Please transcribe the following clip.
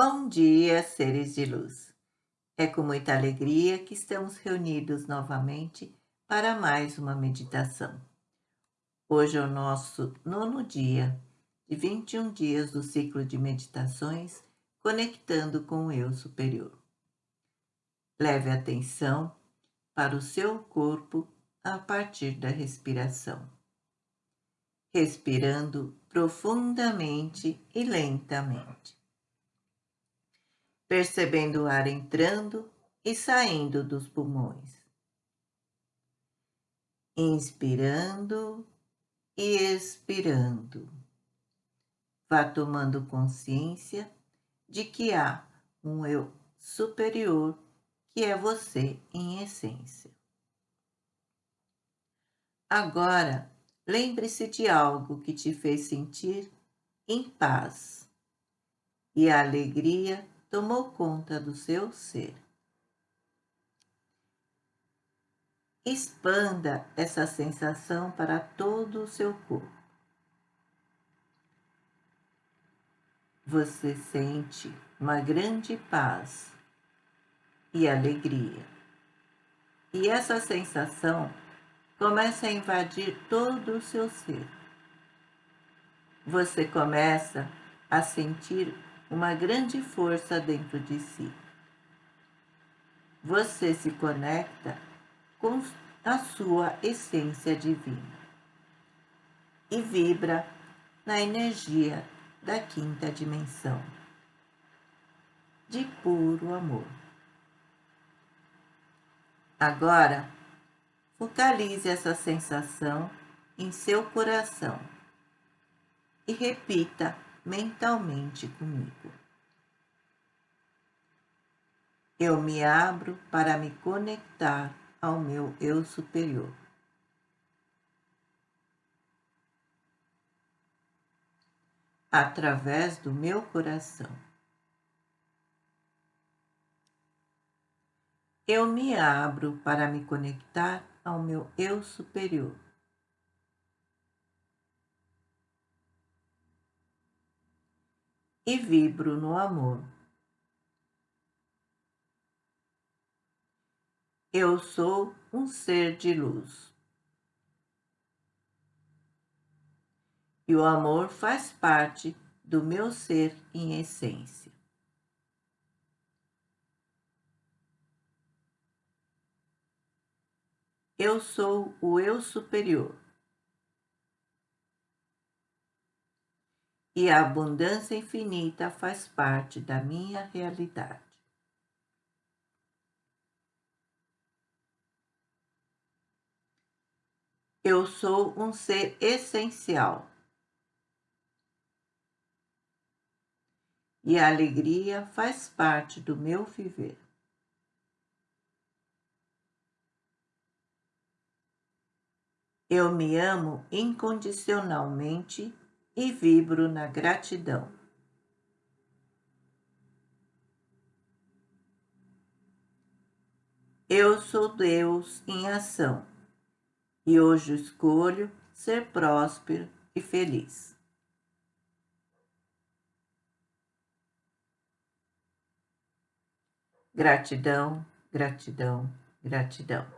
Bom dia, seres de luz. É com muita alegria que estamos reunidos novamente para mais uma meditação. Hoje é o nosso nono dia de 21 dias do ciclo de meditações conectando com o eu superior. Leve atenção para o seu corpo a partir da respiração. Respirando profundamente e lentamente percebendo o ar entrando e saindo dos pulmões. Inspirando e expirando. Vá tomando consciência de que há um eu superior que é você em essência. Agora, lembre-se de algo que te fez sentir em paz e a alegria tomou conta do seu ser. Expanda essa sensação para todo o seu corpo. Você sente uma grande paz e alegria. E essa sensação começa a invadir todo o seu ser. Você começa a sentir uma grande força dentro de si. Você se conecta com a sua essência divina e vibra na energia da quinta dimensão de puro amor. Agora, focalize essa sensação em seu coração e repita mentalmente comigo. Eu me abro para me conectar ao meu eu superior. Através do meu coração. Eu me abro para me conectar ao meu eu superior. E vibro no amor. Eu sou um ser de luz. E o amor faz parte do meu ser em essência. Eu sou o eu superior. E a abundância infinita faz parte da minha realidade. Eu sou um ser essencial. E a alegria faz parte do meu viver. Eu me amo incondicionalmente e vibro na gratidão. Eu sou Deus em ação e hoje escolho ser próspero e feliz. Gratidão, gratidão, gratidão.